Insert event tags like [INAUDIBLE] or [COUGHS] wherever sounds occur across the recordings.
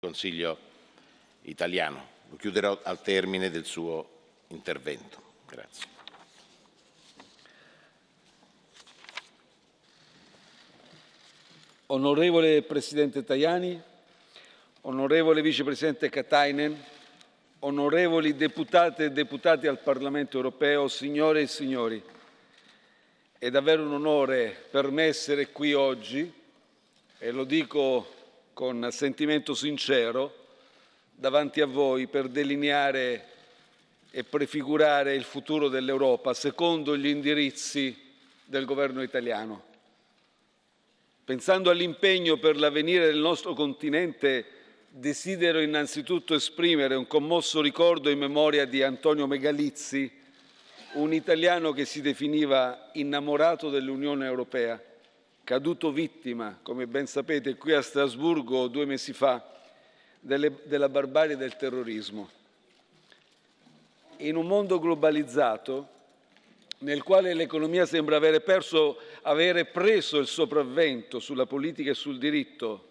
Consiglio italiano. Lo chiuderò al termine del suo intervento. Grazie. Onorevole Presidente Tajani, onorevole Vicepresidente Katainen, onorevoli deputate e deputati al Parlamento europeo, signore e signori, è davvero un onore per me essere qui oggi e lo dico con sentimento sincero davanti a voi per delineare e prefigurare il futuro dell'Europa secondo gli indirizzi del governo italiano. Pensando all'impegno per l'avvenire del nostro continente, desidero innanzitutto esprimere un commosso ricordo in memoria di Antonio Megalizzi, un italiano che si definiva innamorato dell'Unione Europea caduto vittima, come ben sapete, qui a Strasburgo due mesi fa, delle, della barbarie del terrorismo. In un mondo globalizzato, nel quale l'economia sembra avere, perso, avere preso il sopravvento sulla politica e sul diritto,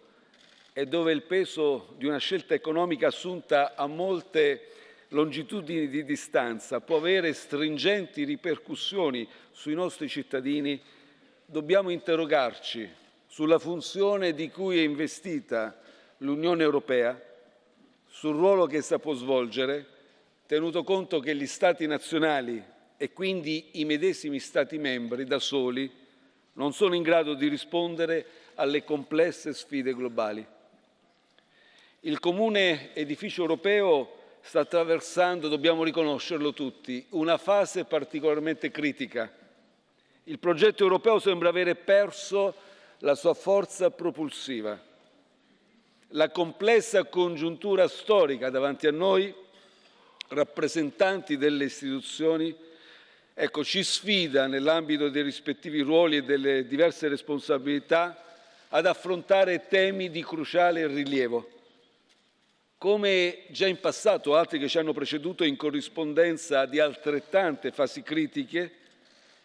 e dove il peso di una scelta economica assunta a molte longitudini di distanza può avere stringenti ripercussioni sui nostri cittadini, dobbiamo interrogarci sulla funzione di cui è investita l'Unione Europea, sul ruolo che essa può svolgere, tenuto conto che gli Stati nazionali e quindi i medesimi Stati membri da soli non sono in grado di rispondere alle complesse sfide globali. Il comune edificio europeo sta attraversando, dobbiamo riconoscerlo tutti, una fase particolarmente critica il progetto europeo sembra avere perso la sua forza propulsiva. La complessa congiuntura storica davanti a noi, rappresentanti delle istituzioni, ecco, ci sfida nell'ambito dei rispettivi ruoli e delle diverse responsabilità ad affrontare temi di cruciale rilievo. Come già in passato altri che ci hanno preceduto in corrispondenza di altrettante fasi critiche,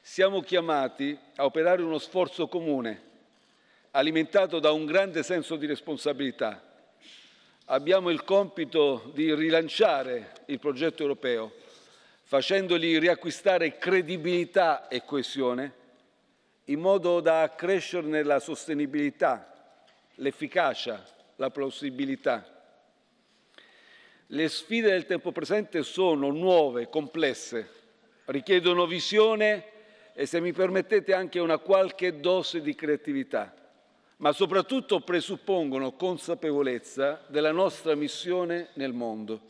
siamo chiamati a operare uno sforzo comune, alimentato da un grande senso di responsabilità. Abbiamo il compito di rilanciare il progetto europeo, facendogli riacquistare credibilità e coesione, in modo da accrescerne la sostenibilità, l'efficacia, la plausibilità. Le sfide del tempo presente sono nuove, complesse, richiedono visione e, se mi permettete, anche una qualche dose di creatività, ma soprattutto presuppongono consapevolezza della nostra missione nel mondo.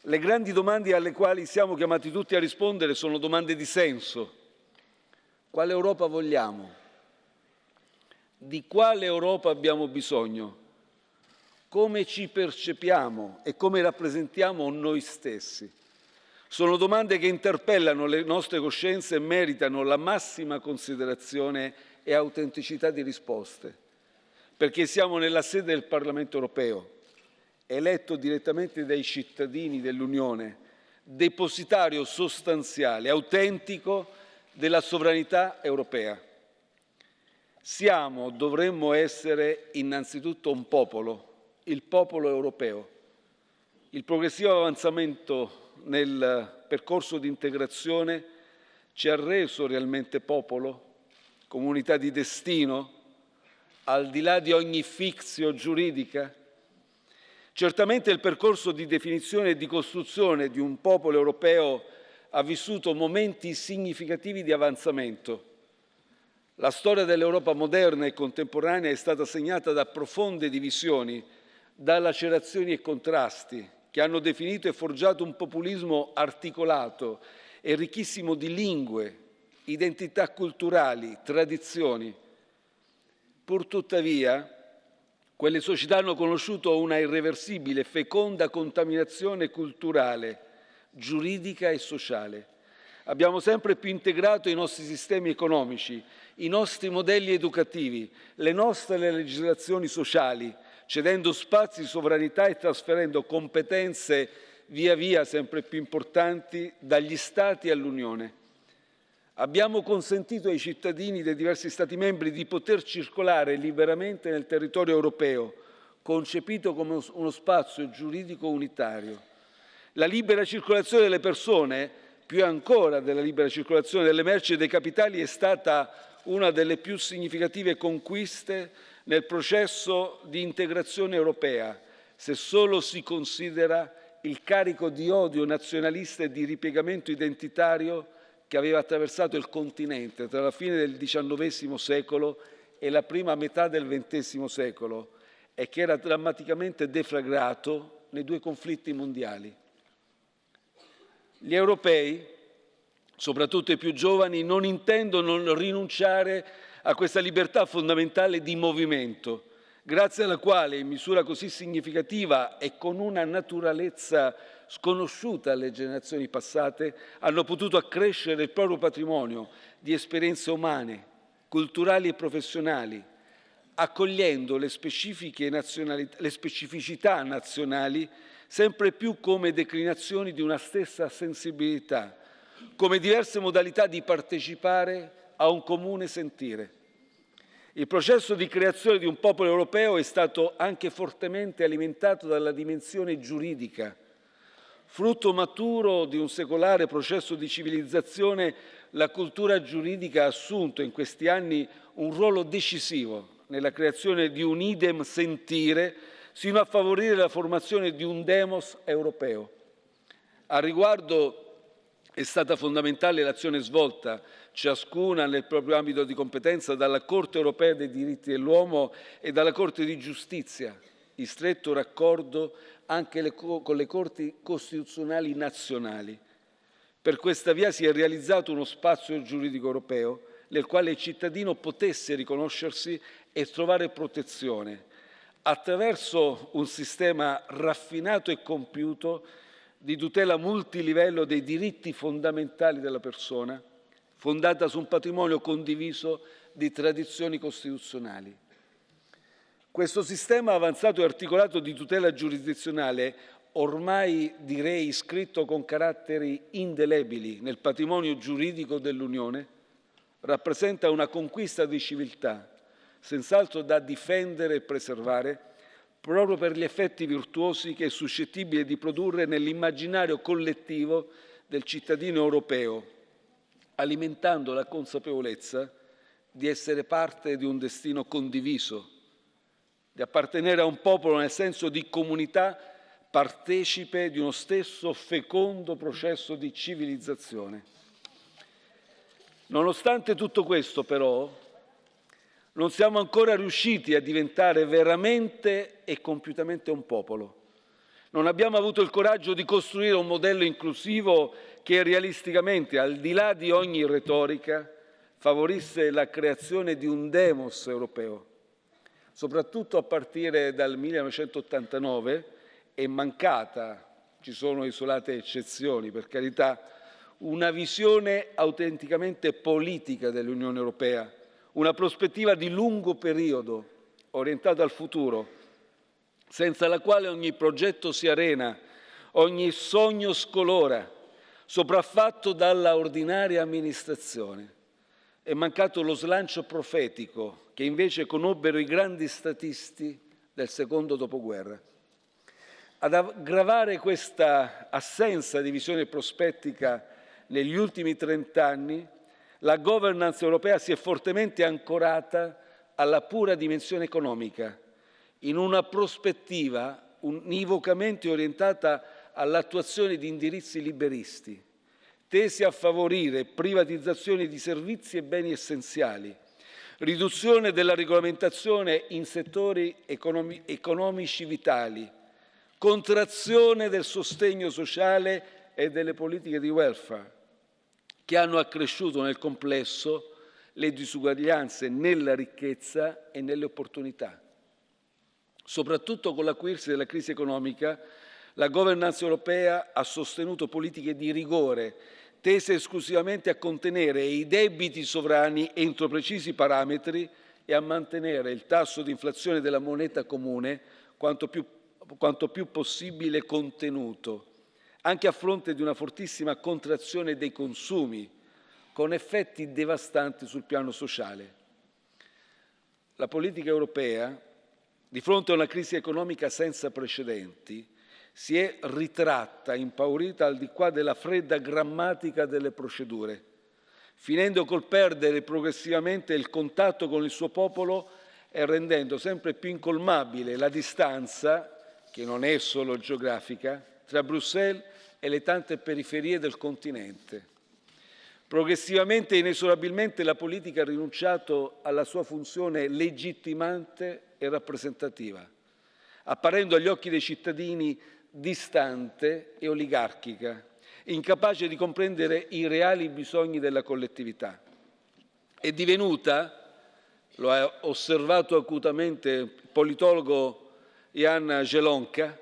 Le grandi domande alle quali siamo chiamati tutti a rispondere sono domande di senso. Quale Europa vogliamo? Di quale Europa abbiamo bisogno? Come ci percepiamo e come rappresentiamo noi stessi? Sono domande che interpellano le nostre coscienze e meritano la massima considerazione e autenticità di risposte, perché siamo nella sede del Parlamento europeo, eletto direttamente dai cittadini dell'Unione, depositario sostanziale, autentico della sovranità europea. Siamo, dovremmo essere innanzitutto un popolo, il popolo europeo. Il progressivo avanzamento nel percorso di integrazione ci ha reso realmente popolo, comunità di destino, al di là di ogni fixio giuridica? Certamente il percorso di definizione e di costruzione di un popolo europeo ha vissuto momenti significativi di avanzamento. La storia dell'Europa moderna e contemporanea è stata segnata da profonde divisioni, da lacerazioni e contrasti, che hanno definito e forgiato un populismo articolato e ricchissimo di lingue, identità culturali, tradizioni. Purtuttavia, quelle società hanno conosciuto una irreversibile, feconda contaminazione culturale, giuridica e sociale. Abbiamo sempre più integrato i nostri sistemi economici, i nostri modelli educativi, le nostre legislazioni sociali, cedendo spazi di sovranità e trasferendo competenze via via sempre più importanti dagli Stati all'Unione. Abbiamo consentito ai cittadini dei diversi Stati membri di poter circolare liberamente nel territorio europeo, concepito come uno spazio giuridico unitario. La libera circolazione delle persone, più ancora della libera circolazione delle merci e dei capitali, è stata una delle più significative conquiste nel processo di integrazione europea, se solo si considera il carico di odio nazionalista e di ripiegamento identitario che aveva attraversato il continente tra la fine del XIX secolo e la prima metà del XX secolo e che era drammaticamente deflagrato nei due conflitti mondiali. Gli europei, soprattutto i più giovani, non intendono rinunciare a questa libertà fondamentale di movimento, grazie alla quale, in misura così significativa e con una naturalezza sconosciuta alle generazioni passate, hanno potuto accrescere il proprio patrimonio di esperienze umane, culturali e professionali, accogliendo le, le specificità nazionali sempre più come declinazioni di una stessa sensibilità, come diverse modalità di partecipare a un comune sentire. Il processo di creazione di un popolo europeo è stato anche fortemente alimentato dalla dimensione giuridica. Frutto maturo di un secolare processo di civilizzazione, la cultura giuridica ha assunto in questi anni un ruolo decisivo nella creazione di un idem sentire sino a favorire la formazione di un demos europeo. A riguardo è stata fondamentale l'azione svolta, ciascuna nel proprio ambito di competenza, dalla Corte europea dei diritti dell'uomo e dalla Corte di giustizia, in stretto raccordo anche le, con le Corti costituzionali nazionali. Per questa via si è realizzato uno spazio giuridico europeo nel quale il cittadino potesse riconoscersi e trovare protezione attraverso un sistema raffinato e compiuto di tutela multilivello dei diritti fondamentali della persona, fondata su un patrimonio condiviso di tradizioni costituzionali. Questo sistema avanzato e articolato di tutela giurisdizionale, ormai direi iscritto con caratteri indelebili nel patrimonio giuridico dell'Unione, rappresenta una conquista di civiltà, senz'altro da difendere e preservare, proprio per gli effetti virtuosi che è suscettibile di produrre nell'immaginario collettivo del cittadino europeo, alimentando la consapevolezza di essere parte di un destino condiviso, di appartenere a un popolo nel senso di comunità partecipe di uno stesso fecondo processo di civilizzazione. Nonostante tutto questo, però, non siamo ancora riusciti a diventare veramente e compiutamente un popolo. Non abbiamo avuto il coraggio di costruire un modello inclusivo che realisticamente, al di là di ogni retorica, favorisse la creazione di un demos europeo. Soprattutto a partire dal 1989 è mancata, ci sono isolate eccezioni per carità, una visione autenticamente politica dell'Unione Europea, una prospettiva di lungo periodo orientata al futuro, senza la quale ogni progetto si arena, ogni sogno scolora, sopraffatto dalla ordinaria amministrazione. È mancato lo slancio profetico che invece conobbero i grandi statisti del secondo dopoguerra. Ad aggravare questa assenza di visione prospettica negli ultimi trent'anni, la governance europea si è fortemente ancorata alla pura dimensione economica, in una prospettiva univocamente orientata all'attuazione di indirizzi liberisti, tesi a favorire privatizzazione di servizi e beni essenziali, riduzione della regolamentazione in settori economi economici vitali, contrazione del sostegno sociale e delle politiche di welfare, che hanno accresciuto nel complesso le disuguaglianze nella ricchezza e nelle opportunità. Soprattutto con l'acuirsi della crisi economica, la governance europea ha sostenuto politiche di rigore tese esclusivamente a contenere i debiti sovrani entro precisi parametri e a mantenere il tasso di inflazione della moneta comune quanto più, quanto più possibile contenuto, anche a fronte di una fortissima contrazione dei consumi, con effetti devastanti sul piano sociale. La politica europea di fronte a una crisi economica senza precedenti, si è ritratta, impaurita al di qua della fredda grammatica delle procedure, finendo col perdere progressivamente il contatto con il suo popolo e rendendo sempre più incolmabile la distanza, che non è solo geografica, tra Bruxelles e le tante periferie del continente. Progressivamente e inesorabilmente la politica ha rinunciato alla sua funzione legittimante e rappresentativa, apparendo agli occhi dei cittadini distante e oligarchica, incapace di comprendere i reali bisogni della collettività. È divenuta, lo ha osservato acutamente il politologo Jan Gelonka,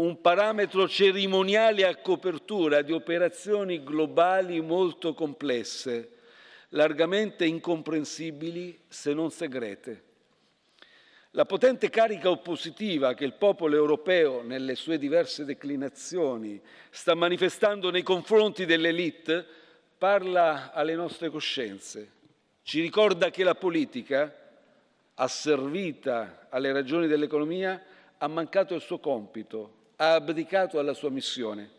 un parametro cerimoniale a copertura di operazioni globali molto complesse, largamente incomprensibili se non segrete. La potente carica oppositiva che il popolo europeo, nelle sue diverse declinazioni, sta manifestando nei confronti dell'elite parla alle nostre coscienze. Ci ricorda che la politica, asservita alle ragioni dell'economia, ha mancato il suo compito, ha abdicato alla sua missione.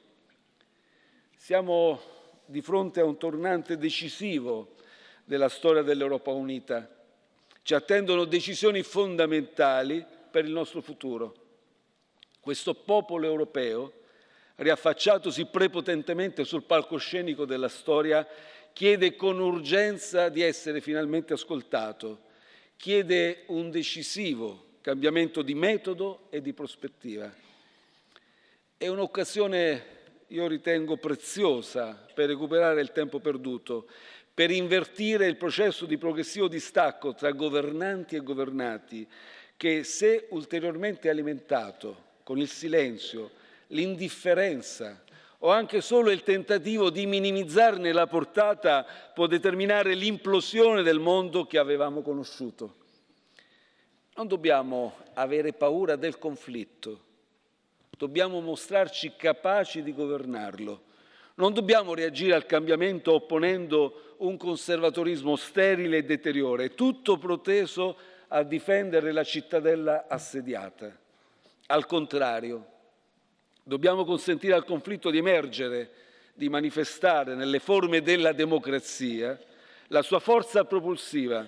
Siamo di fronte a un tornante decisivo della storia dell'Europa unita ci attendono decisioni fondamentali per il nostro futuro. Questo popolo europeo, riaffacciatosi prepotentemente sul palcoscenico della storia, chiede con urgenza di essere finalmente ascoltato, chiede un decisivo cambiamento di metodo e di prospettiva. È un'occasione, io ritengo, preziosa per recuperare il tempo perduto per invertire il processo di progressivo distacco tra governanti e governati che, se ulteriormente alimentato con il silenzio, l'indifferenza o anche solo il tentativo di minimizzarne la portata può determinare l'implosione del mondo che avevamo conosciuto. Non dobbiamo avere paura del conflitto, dobbiamo mostrarci capaci di governarlo non dobbiamo reagire al cambiamento opponendo un conservatorismo sterile e deteriore, tutto proteso a difendere la cittadella assediata. Al contrario, dobbiamo consentire al conflitto di emergere, di manifestare nelle forme della democrazia la sua forza propulsiva,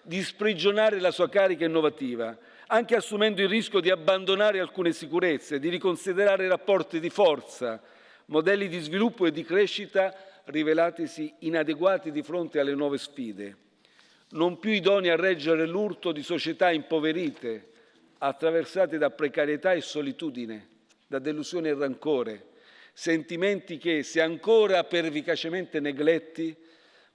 di sprigionare la sua carica innovativa, anche assumendo il rischio di abbandonare alcune sicurezze, di riconsiderare rapporti di forza, modelli di sviluppo e di crescita rivelatisi inadeguati di fronte alle nuove sfide, non più idonei a reggere l'urto di società impoverite, attraversate da precarietà e solitudine, da delusione e rancore, sentimenti che, se ancora pervicacemente negletti,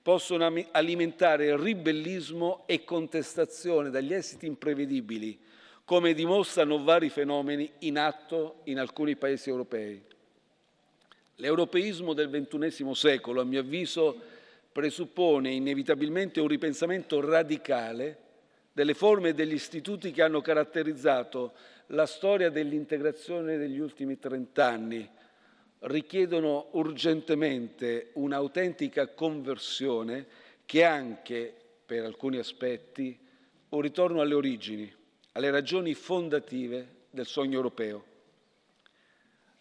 possono alimentare ribellismo e contestazione dagli esiti imprevedibili, come dimostrano vari fenomeni in atto in alcuni paesi europei. L'europeismo del XXI secolo, a mio avviso, presuppone inevitabilmente un ripensamento radicale delle forme e degli istituti che hanno caratterizzato la storia dell'integrazione degli ultimi trent'anni. Richiedono urgentemente un'autentica conversione che anche, per alcuni aspetti, un ritorno alle origini, alle ragioni fondative del sogno europeo.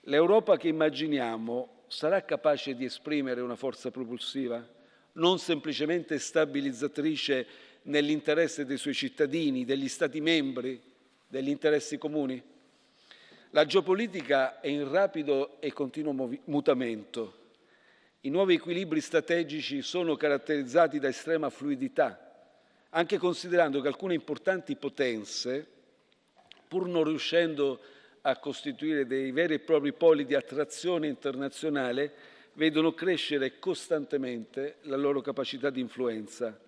L'Europa che immaginiamo sarà capace di esprimere una forza propulsiva, non semplicemente stabilizzatrice nell'interesse dei suoi cittadini, degli Stati membri, degli interessi comuni? La geopolitica è in rapido e continuo mutamento. I nuovi equilibri strategici sono caratterizzati da estrema fluidità, anche considerando che alcune importanti potenze, pur non riuscendo a costituire dei veri e propri poli di attrazione internazionale, vedono crescere costantemente la loro capacità di influenza.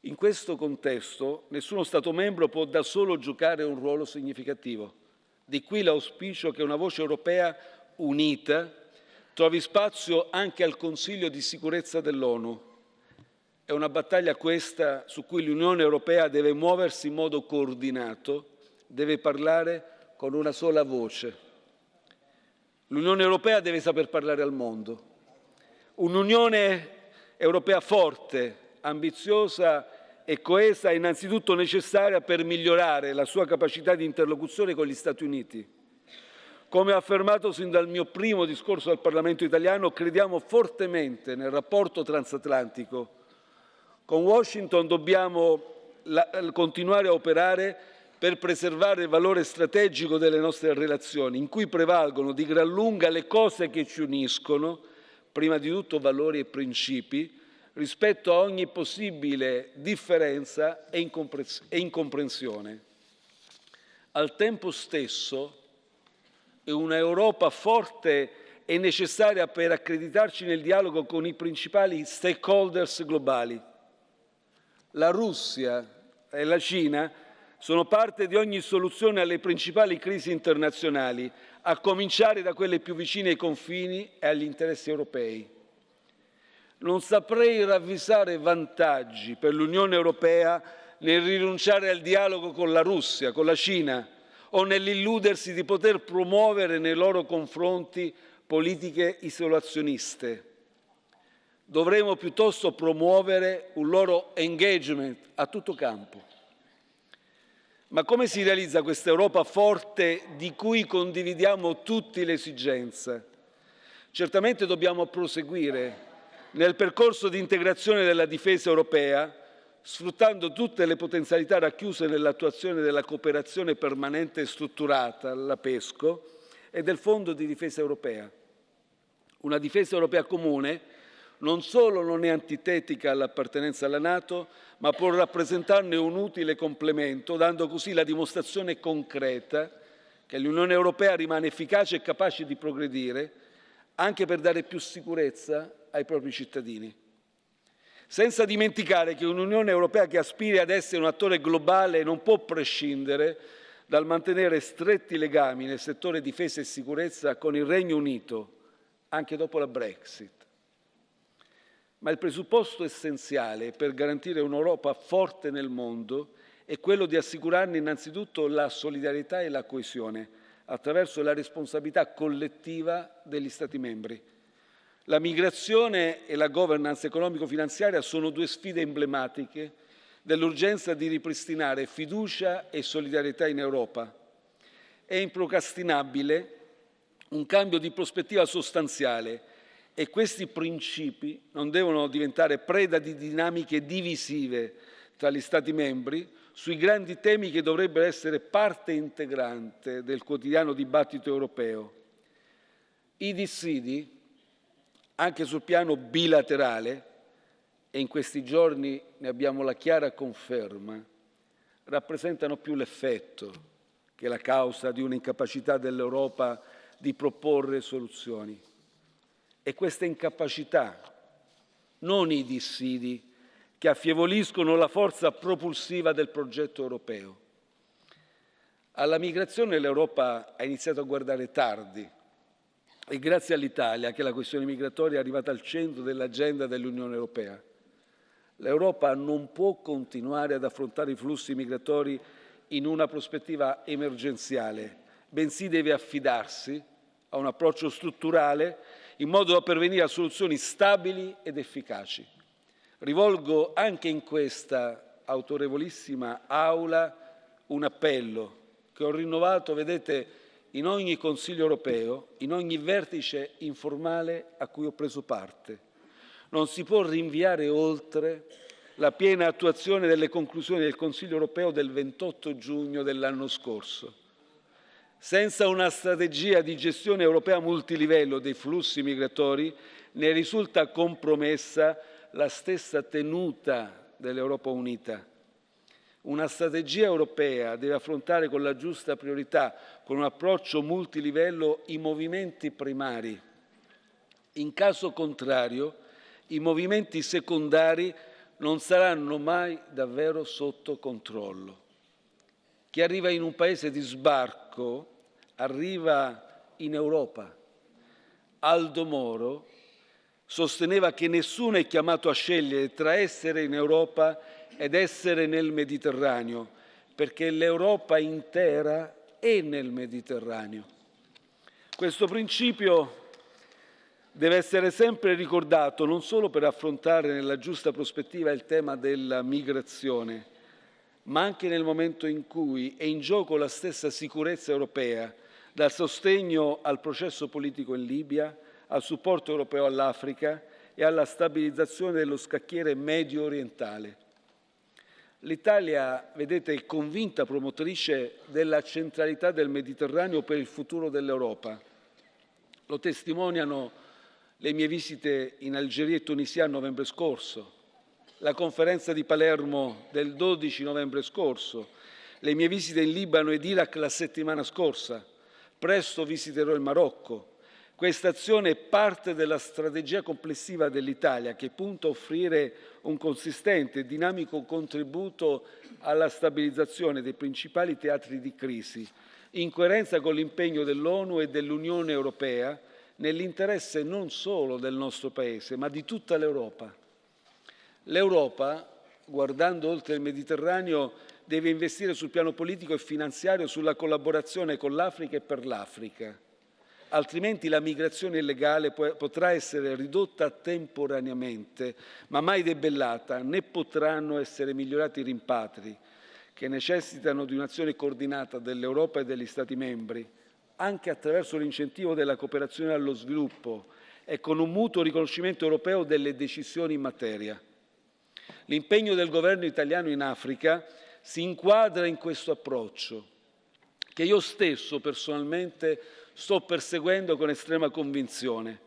In questo contesto nessuno Stato membro può da solo giocare un ruolo significativo. Di qui l'auspicio che una voce europea unita trovi spazio anche al Consiglio di sicurezza dell'ONU. È una battaglia questa su cui l'Unione Europea deve muoversi in modo coordinato, deve parlare con una sola voce. L'Unione Europea deve saper parlare al mondo. Un'Unione Europea forte, ambiziosa e coesa è innanzitutto necessaria per migliorare la sua capacità di interlocuzione con gli Stati Uniti. Come ho affermato sin dal mio primo discorso al Parlamento italiano, crediamo fortemente nel rapporto transatlantico. Con Washington dobbiamo continuare a operare per preservare il valore strategico delle nostre relazioni, in cui prevalgono di gran lunga le cose che ci uniscono, prima di tutto valori e principi, rispetto a ogni possibile differenza e incomprensione. Al tempo stesso, una Europa forte è necessaria per accreditarci nel dialogo con i principali stakeholders globali. La Russia e la Cina sono parte di ogni soluzione alle principali crisi internazionali, a cominciare da quelle più vicine ai confini e agli interessi europei. Non saprei ravvisare vantaggi per l'Unione Europea nel rinunciare al dialogo con la Russia, con la Cina o nell'illudersi di poter promuovere nei loro confronti politiche isolazioniste. Dovremo piuttosto promuovere un loro engagement a tutto campo. Ma come si realizza questa Europa forte di cui condividiamo tutti l'esigenza? Certamente dobbiamo proseguire nel percorso di integrazione della difesa europea, sfruttando tutte le potenzialità racchiuse nell'attuazione della cooperazione permanente e strutturata, la PESCO, e del Fondo di difesa europea. Una difesa europea comune non solo non è antitetica all'appartenenza alla Nato, ma può rappresentarne un utile complemento, dando così la dimostrazione concreta che l'Unione Europea rimane efficace e capace di progredire, anche per dare più sicurezza ai propri cittadini. Senza dimenticare che un'Unione Europea che aspiri ad essere un attore globale non può prescindere dal mantenere stretti legami nel settore difesa e sicurezza con il Regno Unito, anche dopo la Brexit. Ma il presupposto essenziale per garantire un'Europa forte nel mondo è quello di assicurarne innanzitutto la solidarietà e la coesione attraverso la responsabilità collettiva degli Stati membri. La migrazione e la governance economico-finanziaria sono due sfide emblematiche dell'urgenza di ripristinare fiducia e solidarietà in Europa. È improcrastinabile un cambio di prospettiva sostanziale e questi principi non devono diventare preda di dinamiche divisive tra gli Stati membri sui grandi temi che dovrebbero essere parte integrante del quotidiano dibattito europeo. I dissidi anche sul piano bilaterale, e in questi giorni ne abbiamo la chiara conferma, rappresentano più l'effetto che la causa di un'incapacità dell'Europa di proporre soluzioni. E questa incapacità, non i dissidi, che affievoliscono la forza propulsiva del progetto europeo. Alla migrazione l'Europa ha iniziato a guardare tardi, è grazie all'Italia che la questione migratoria è arrivata al centro dell'agenda dell'Unione Europea. L'Europa non può continuare ad affrontare i flussi migratori in una prospettiva emergenziale, bensì deve affidarsi a un approccio strutturale in modo da pervenire a soluzioni stabili ed efficaci. Rivolgo anche in questa autorevolissima Aula un appello che ho rinnovato, vedete, in ogni Consiglio europeo, in ogni vertice informale a cui ho preso parte. Non si può rinviare oltre la piena attuazione delle conclusioni del Consiglio europeo del 28 giugno dell'anno scorso. Senza una strategia di gestione europea multilivello dei flussi migratori ne risulta compromessa la stessa tenuta dell'Europa unita. Una strategia europea deve affrontare con la giusta priorità, con un approccio multilivello, i movimenti primari. In caso contrario, i movimenti secondari non saranno mai davvero sotto controllo. Chi arriva in un paese di sbarco arriva in Europa. Aldo Moro sosteneva che nessuno è chiamato a scegliere tra essere in Europa ed essere nel Mediterraneo, perché l'Europa intera è nel Mediterraneo. Questo principio deve essere sempre ricordato non solo per affrontare nella giusta prospettiva il tema della migrazione, ma anche nel momento in cui è in gioco la stessa sicurezza europea, dal sostegno al processo politico in Libia, al supporto europeo all'Africa e alla stabilizzazione dello scacchiere medio orientale. L'Italia, vedete, è convinta promotrice della centralità del Mediterraneo per il futuro dell'Europa. Lo testimoniano le mie visite in Algeria e Tunisia a novembre scorso, la conferenza di Palermo del 12 novembre scorso, le mie visite in Libano ed Iraq la settimana scorsa. Presto visiterò il Marocco. Questa azione è parte della strategia complessiva dell'Italia che punta a offrire un consistente e dinamico contributo alla stabilizzazione dei principali teatri di crisi, in coerenza con l'impegno dell'ONU e dell'Unione Europea nell'interesse non solo del nostro Paese, ma di tutta l'Europa. L'Europa, guardando oltre il Mediterraneo, deve investire sul piano politico e finanziario sulla collaborazione con l'Africa e per l'Africa. Altrimenti la migrazione illegale potrà essere ridotta temporaneamente, ma mai debellata, né potranno essere migliorati i rimpatri, che necessitano di un'azione coordinata dell'Europa e degli Stati membri, anche attraverso l'incentivo della cooperazione allo sviluppo e con un mutuo riconoscimento europeo delle decisioni in materia. L'impegno del governo italiano in Africa si inquadra in questo approccio, che io stesso personalmente sto perseguendo con estrema convinzione.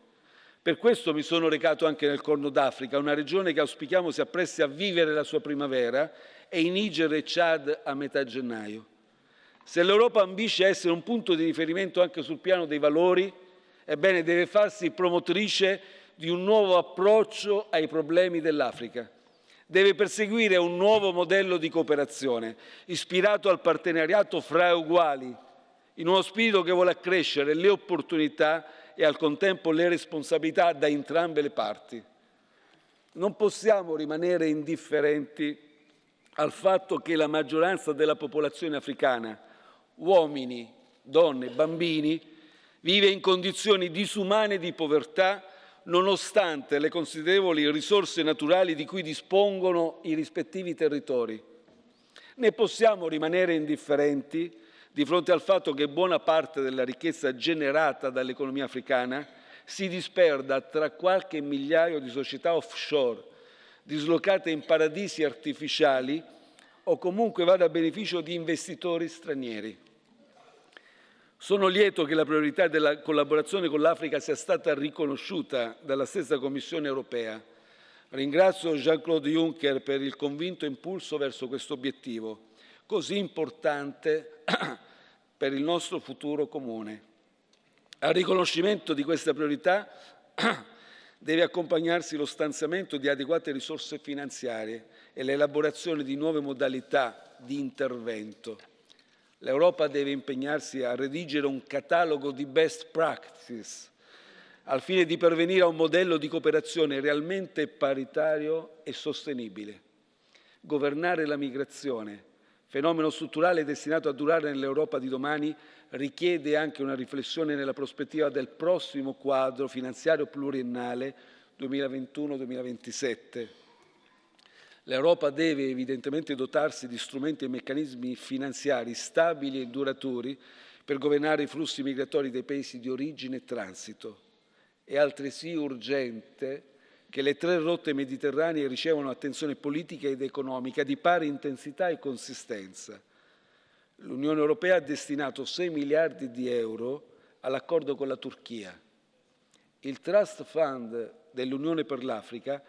Per questo mi sono recato anche nel Corno d'Africa, una regione che auspichiamo si appressi a vivere la sua primavera, e in Niger e Chad a metà gennaio. Se l'Europa ambisce a essere un punto di riferimento anche sul piano dei valori, ebbene deve farsi promotrice di un nuovo approccio ai problemi dell'Africa. Deve perseguire un nuovo modello di cooperazione, ispirato al partenariato fra uguali, in uno spirito che vuole accrescere le opportunità e al contempo le responsabilità da entrambe le parti. Non possiamo rimanere indifferenti al fatto che la maggioranza della popolazione africana uomini, donne, bambini, vive in condizioni disumane di povertà nonostante le considerevoli risorse naturali di cui dispongono i rispettivi territori. Ne possiamo rimanere indifferenti di fronte al fatto che buona parte della ricchezza generata dall'economia africana si disperda tra qualche migliaio di società offshore dislocate in paradisi artificiali o comunque vada a beneficio di investitori stranieri. Sono lieto che la priorità della collaborazione con l'Africa sia stata riconosciuta dalla stessa Commissione europea. Ringrazio Jean-Claude Juncker per il convinto impulso verso questo obiettivo, così importante [COUGHS] per il nostro futuro comune. Al riconoscimento di questa priorità [COUGHS] deve accompagnarsi lo stanziamento di adeguate risorse finanziarie e l'elaborazione di nuove modalità di intervento. L'Europa deve impegnarsi a redigere un catalogo di best practices al fine di pervenire a un modello di cooperazione realmente paritario e sostenibile. Governare la migrazione, fenomeno strutturale destinato a durare nell'Europa di domani, richiede anche una riflessione nella prospettiva del prossimo quadro finanziario pluriennale 2021-2027 L'Europa deve evidentemente dotarsi di strumenti e meccanismi finanziari stabili e duraturi per governare i flussi migratori dei paesi di origine e transito. È altresì urgente che le tre rotte mediterranee ricevano attenzione politica ed economica di pari intensità e consistenza. L'Unione Europea ha destinato 6 miliardi di euro all'accordo con la Turchia. Il Trust Fund dell'Unione per l'Africa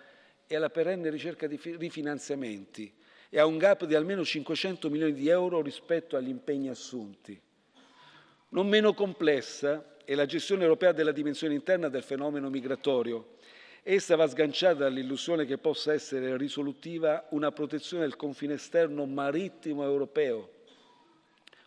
e alla perenne ricerca di rifinanziamenti e a un gap di almeno 500 milioni di euro rispetto agli impegni assunti. Non meno complessa è la gestione europea della dimensione interna del fenomeno migratorio. Essa va sganciata dall'illusione che possa essere risolutiva una protezione del confine esterno marittimo europeo,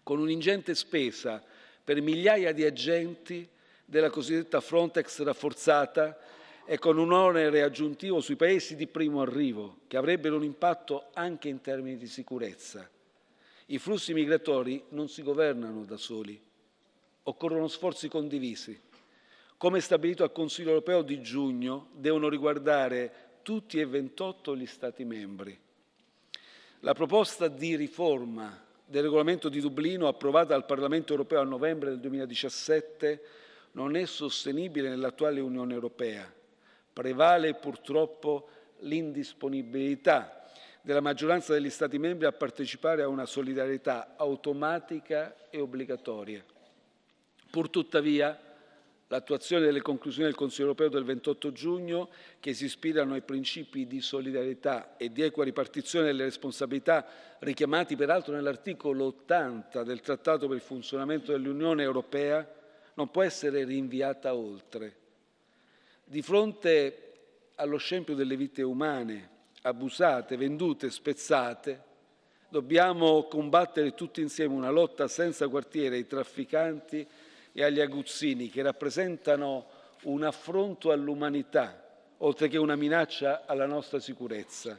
con un'ingente spesa per migliaia di agenti della cosiddetta Frontex rafforzata e con un onere aggiuntivo sui paesi di primo arrivo, che avrebbero un impatto anche in termini di sicurezza. I flussi migratori non si governano da soli, occorrono sforzi condivisi. Come stabilito al Consiglio europeo di giugno, devono riguardare tutti e 28 gli Stati membri. La proposta di riforma del regolamento di Dublino approvata dal Parlamento europeo a novembre del 2017 non è sostenibile nell'attuale Unione europea. Prevale purtroppo l'indisponibilità della maggioranza degli Stati membri a partecipare a una solidarietà automatica e obbligatoria. Purtuttavia, l'attuazione delle conclusioni del Consiglio europeo del 28 giugno, che si ispirano ai principi di solidarietà e di equa ripartizione delle responsabilità, richiamati peraltro nell'articolo 80 del Trattato per il funzionamento dell'Unione europea, non può essere rinviata oltre. Di fronte allo scempio delle vite umane, abusate, vendute, spezzate, dobbiamo combattere tutti insieme una lotta senza quartiere ai trafficanti e agli aguzzini che rappresentano un affronto all'umanità, oltre che una minaccia alla nostra sicurezza.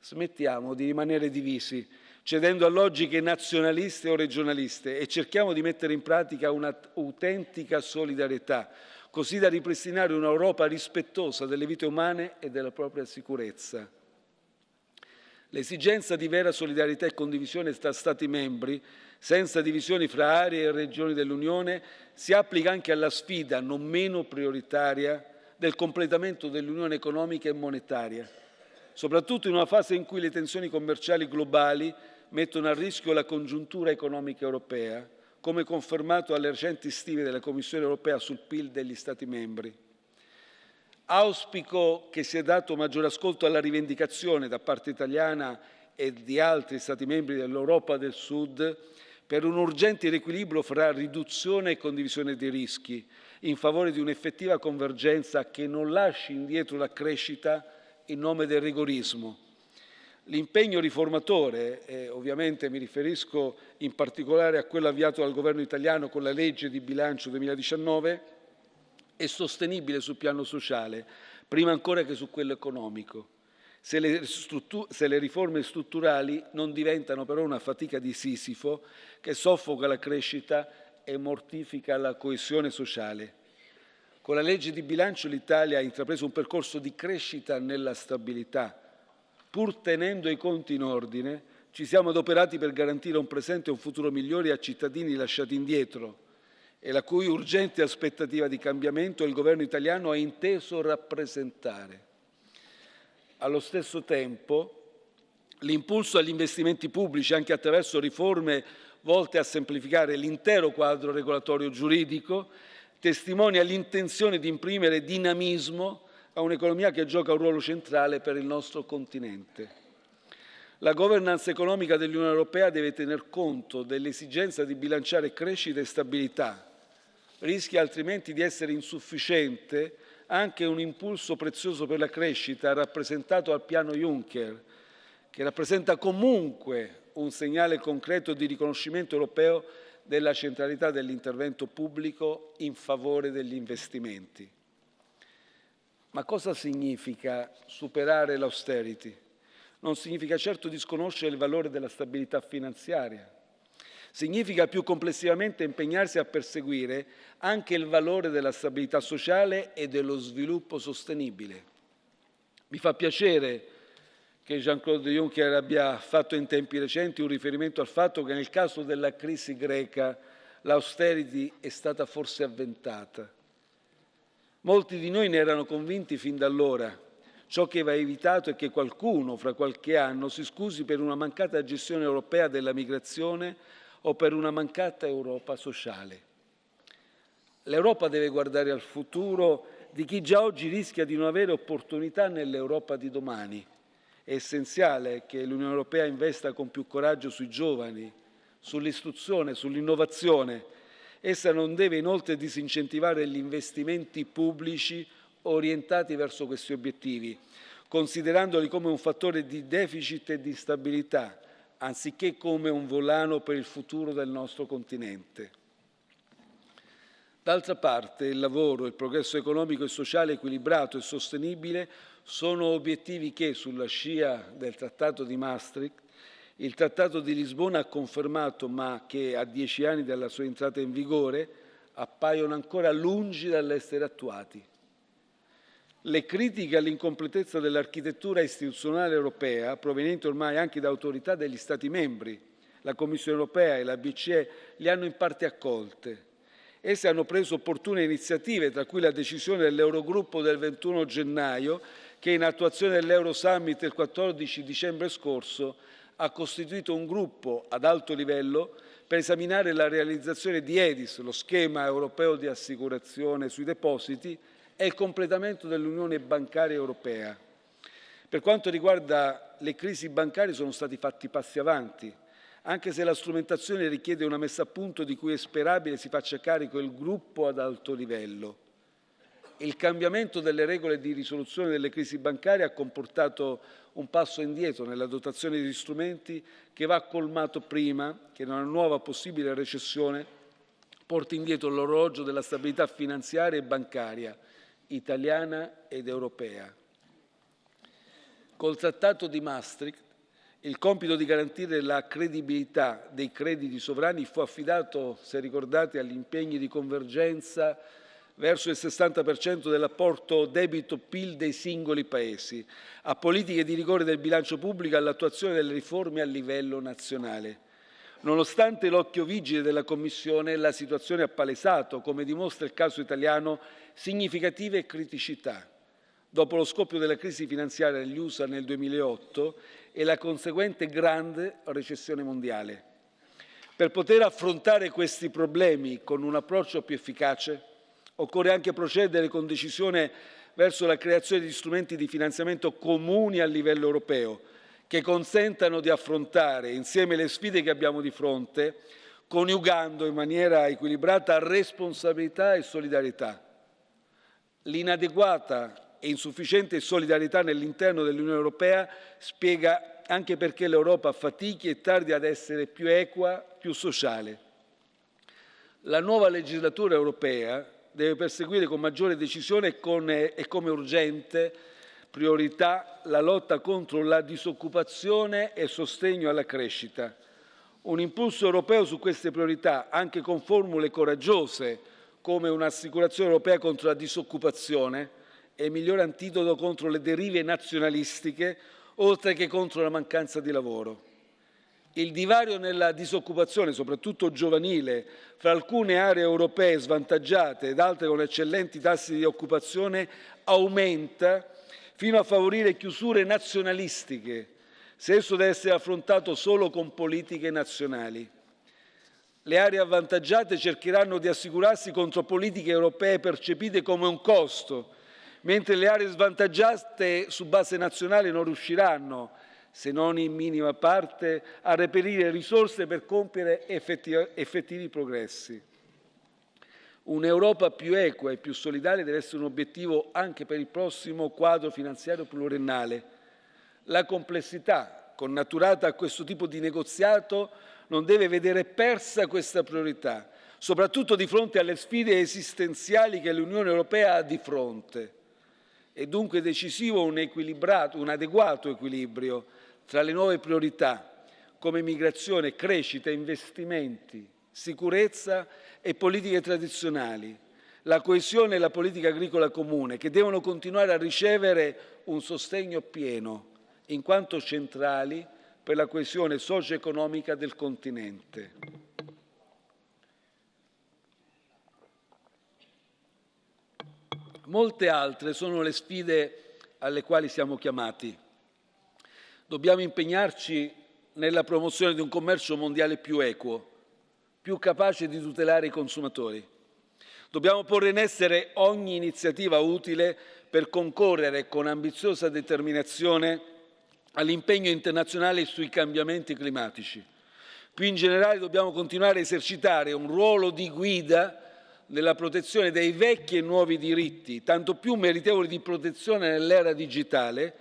Smettiamo di rimanere divisi, cedendo a logiche nazionaliste o regionaliste e cerchiamo di mettere in pratica un'autentica solidarietà, così da ripristinare un'Europa rispettosa delle vite umane e della propria sicurezza. L'esigenza di vera solidarietà e condivisione tra Stati membri senza divisioni fra aree e regioni dell'Unione, si applica anche alla sfida non meno prioritaria del completamento dell'Unione economica e monetaria, soprattutto in una fase in cui le tensioni commerciali globali mettono a rischio la congiuntura economica europea, come confermato dalle recenti stime della Commissione europea sul PIL degli Stati membri. Auspico che sia dato maggiore ascolto alla rivendicazione da parte italiana e di altri Stati membri dell'Europa del Sud per un urgente riequilibrio fra riduzione e condivisione dei rischi, in favore di un'effettiva convergenza che non lasci indietro la crescita in nome del rigorismo. L'impegno riformatore, e ovviamente mi riferisco in particolare a quello avviato dal governo italiano con la legge di bilancio 2019, è sostenibile sul piano sociale, prima ancora che su quello economico se le, se le, riforme strutturali non diventano però una fatica di Sisifo che soffoca la crescita e mortifica la coesione sociale. Con la legge di bilancio l'Italia ha intrapreso un percorso di crescita nella stabilità. Pur tenendo i conti in ordine, ci siamo adoperati per garantire un presente e un futuro migliori a cittadini lasciati indietro e la cui urgente aspettativa di cambiamento il governo italiano ha inteso rappresentare. Allo stesso tempo, l'impulso agli investimenti pubblici, anche attraverso riforme volte a semplificare l'intero quadro regolatorio giuridico, testimonia l'intenzione di imprimere dinamismo a un'economia che gioca un ruolo centrale per il nostro continente. La governance economica dell'Unione Europea deve tener conto dell'esigenza di bilanciare crescita e stabilità. Rischia altrimenti di essere insufficiente anche un impulso prezioso per la crescita rappresentato al piano Juncker, che rappresenta comunque un segnale concreto di riconoscimento europeo della centralità dell'intervento pubblico in favore degli investimenti. Ma cosa significa superare l'austerity? Non significa certo disconoscere il valore della stabilità finanziaria, Significa più complessivamente impegnarsi a perseguire anche il valore della stabilità sociale e dello sviluppo sostenibile. Mi fa piacere che Jean-Claude Juncker abbia fatto in tempi recenti un riferimento al fatto che nel caso della crisi greca l'austerity è stata forse avventata. Molti di noi ne erano convinti fin da allora. Ciò che va evitato è che qualcuno fra qualche anno si scusi per una mancata gestione europea della migrazione o per una mancata Europa sociale. L'Europa deve guardare al futuro di chi già oggi rischia di non avere opportunità nell'Europa di domani. È essenziale che l'Unione Europea investa con più coraggio sui giovani, sull'istruzione, sull'innovazione. Essa non deve inoltre disincentivare gli investimenti pubblici orientati verso questi obiettivi, considerandoli come un fattore di deficit e di stabilità, anziché come un volano per il futuro del nostro continente. D'altra parte il lavoro, il progresso economico e sociale equilibrato e sostenibile sono obiettivi che, sulla scia del Trattato di Maastricht, il Trattato di Lisbona ha confermato, ma che a dieci anni dalla sua entrata in vigore appaiono ancora lungi dall'essere attuati. Le critiche all'incompletezza dell'architettura istituzionale europea, provenienti ormai anche da autorità degli Stati membri, la Commissione europea e la BCE, li hanno in parte accolte. Esse hanno preso opportune iniziative, tra cui la decisione dell'Eurogruppo del 21 gennaio, che in attuazione dell'Euro Summit del 14 dicembre scorso ha costituito un gruppo ad alto livello per esaminare la realizzazione di EDIS, lo schema europeo di assicurazione sui depositi, e il completamento dell'Unione bancaria europea. Per quanto riguarda le crisi bancarie sono stati fatti passi avanti, anche se la strumentazione richiede una messa a punto di cui è sperabile si faccia carico il gruppo ad alto livello. Il cambiamento delle regole di risoluzione delle crisi bancarie ha comportato un passo indietro nella dotazione di strumenti che va colmato prima che una nuova possibile recessione porti indietro l'orologio della stabilità finanziaria e bancaria italiana ed europea. Col Trattato di Maastricht il compito di garantire la credibilità dei crediti sovrani fu affidato, se ricordate, agli impegni di convergenza verso il 60% dell'apporto debito-PIL dei singoli Paesi, a politiche di rigore del bilancio pubblico e all'attuazione delle riforme a livello nazionale. Nonostante l'occhio vigile della Commissione, la situazione ha palesato, come dimostra il caso italiano, significative criticità. Dopo lo scoppio della crisi finanziaria negli USA nel 2008 e la conseguente grande recessione mondiale. Per poter affrontare questi problemi con un approccio più efficace, Occorre anche procedere con decisione verso la creazione di strumenti di finanziamento comuni a livello europeo, che consentano di affrontare insieme le sfide che abbiamo di fronte, coniugando in maniera equilibrata responsabilità e solidarietà. L'inadeguata e insufficiente solidarietà nell'interno dell'Unione Europea spiega anche perché l'Europa fatichi e tardi ad essere più equa, più sociale. La nuova legislatura europea deve perseguire con maggiore decisione e, con, e come urgente priorità la lotta contro la disoccupazione e sostegno alla crescita. Un impulso europeo su queste priorità, anche con formule coraggiose come un'assicurazione europea contro la disoccupazione, è il migliore antidoto contro le derive nazionalistiche, oltre che contro la mancanza di lavoro. Il divario nella disoccupazione, soprattutto giovanile, fra alcune aree europee svantaggiate ed altre con eccellenti tassi di occupazione aumenta fino a favorire chiusure nazionalistiche, se esso deve essere affrontato solo con politiche nazionali. Le aree avvantaggiate cercheranno di assicurarsi contro politiche europee percepite come un costo, mentre le aree svantaggiate su base nazionale non riusciranno se non in minima parte, a reperire risorse per compiere effettivi progressi. Un'Europa più equa e più solidale deve essere un obiettivo anche per il prossimo quadro finanziario pluriennale. La complessità connaturata a questo tipo di negoziato non deve vedere persa questa priorità, soprattutto di fronte alle sfide esistenziali che l'Unione Europea ha di fronte. È dunque decisivo un, un adeguato equilibrio tra le nuove priorità come migrazione, crescita, investimenti, sicurezza e politiche tradizionali, la coesione e la politica agricola comune, che devono continuare a ricevere un sostegno pieno, in quanto centrali per la coesione socio-economica del continente. Molte altre sono le sfide alle quali siamo chiamati. Dobbiamo impegnarci nella promozione di un commercio mondiale più equo, più capace di tutelare i consumatori. Dobbiamo porre in essere ogni iniziativa utile per concorrere con ambiziosa determinazione all'impegno internazionale sui cambiamenti climatici. Più in generale dobbiamo continuare a esercitare un ruolo di guida nella protezione dei vecchi e nuovi diritti, tanto più meritevoli di protezione nell'era digitale,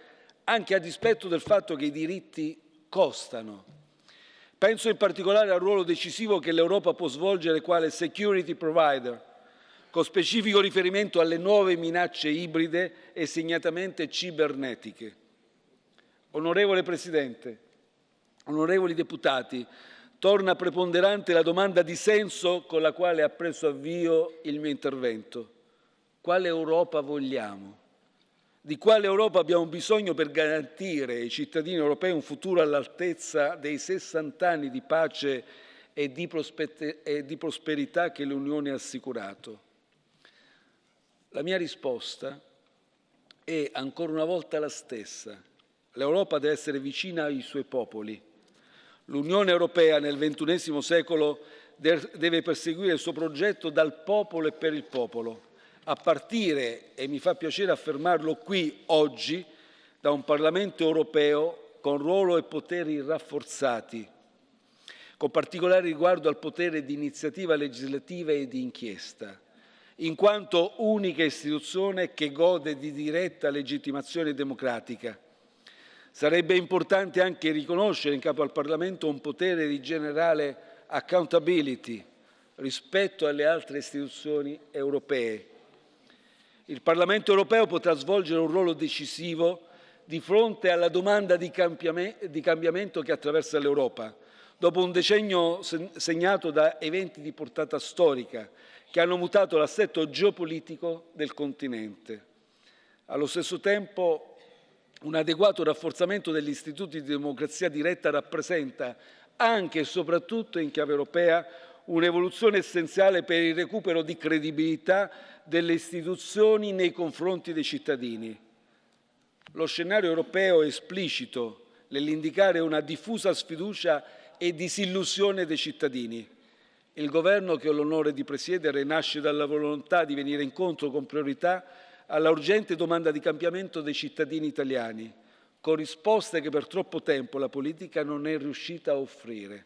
anche a dispetto del fatto che i diritti costano. Penso in particolare al ruolo decisivo che l'Europa può svolgere quale security provider, con specifico riferimento alle nuove minacce ibride e segnatamente cibernetiche. Onorevole Presidente, onorevoli deputati, torna preponderante la domanda di senso con la quale ha preso avvio il mio intervento. Quale Europa vogliamo? Di quale Europa abbiamo bisogno per garantire ai cittadini europei un futuro all'altezza dei 60 anni di pace e di, e di prosperità che l'Unione ha assicurato? La mia risposta è ancora una volta la stessa. L'Europa deve essere vicina ai suoi popoli. L'Unione Europea nel XXI secolo deve perseguire il suo progetto dal popolo e per il popolo, a partire, e mi fa piacere affermarlo qui oggi, da un Parlamento europeo con ruolo e poteri rafforzati, con particolare riguardo al potere di iniziativa legislativa e di inchiesta, in quanto unica istituzione che gode di diretta legittimazione democratica. Sarebbe importante anche riconoscere in capo al Parlamento un potere di generale accountability rispetto alle altre istituzioni europee. Il Parlamento europeo potrà svolgere un ruolo decisivo di fronte alla domanda di cambiamento che attraversa l'Europa, dopo un decennio segnato da eventi di portata storica che hanno mutato l'assetto geopolitico del continente. Allo stesso tempo, un adeguato rafforzamento degli istituti di democrazia diretta rappresenta, anche e soprattutto in chiave europea, un'evoluzione essenziale per il recupero di credibilità delle istituzioni nei confronti dei cittadini. Lo scenario europeo è esplicito nell'indicare una diffusa sfiducia e disillusione dei cittadini. Il governo che ho l'onore di presiedere nasce dalla volontà di venire incontro con priorità alla urgente domanda di cambiamento dei cittadini italiani, con risposte che per troppo tempo la politica non è riuscita a offrire.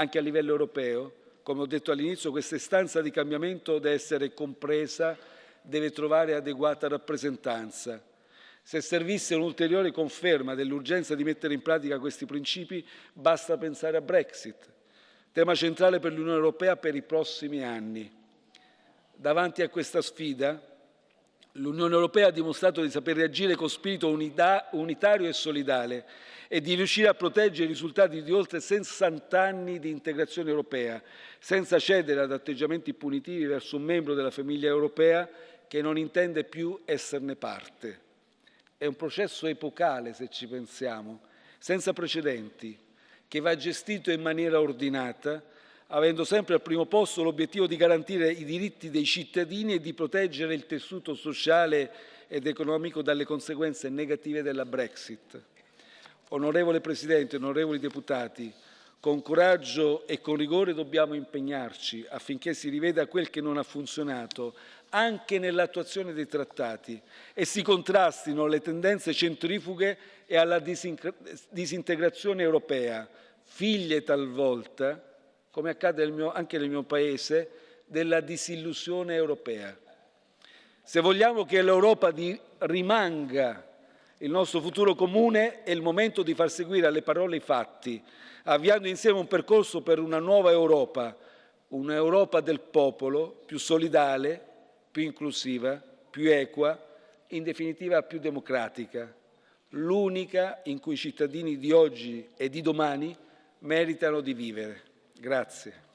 Anche a livello europeo, come ho detto all'inizio, questa istanza di cambiamento deve essere compresa, deve trovare adeguata rappresentanza. Se servisse un'ulteriore conferma dell'urgenza di mettere in pratica questi principi, basta pensare a Brexit tema centrale per l'Unione Europea per i prossimi anni. Davanti a questa sfida, l'Unione Europea ha dimostrato di saper reagire con spirito unitario e solidale e di riuscire a proteggere i risultati di oltre 60 anni di integrazione europea, senza cedere ad atteggiamenti punitivi verso un membro della famiglia europea che non intende più esserne parte. È un processo epocale, se ci pensiamo, senza precedenti, che va gestito in maniera ordinata, avendo sempre al primo posto l'obiettivo di garantire i diritti dei cittadini e di proteggere il tessuto sociale ed economico dalle conseguenze negative della Brexit. Onorevole Presidente, onorevoli deputati, con coraggio e con rigore dobbiamo impegnarci affinché si riveda quel che non ha funzionato anche nell'attuazione dei trattati e si contrastino le tendenze centrifughe e alla disintegrazione europea, figlie talvolta, come accade nel mio, anche nel mio Paese, della disillusione europea. Se vogliamo che l'Europa rimanga il nostro futuro comune, è il momento di far seguire alle parole i fatti, avviando insieme un percorso per una nuova Europa, un'Europa del popolo più solidale, più inclusiva, più equa, in definitiva più democratica, l'unica in cui i cittadini di oggi e di domani meritano di vivere. Grazie.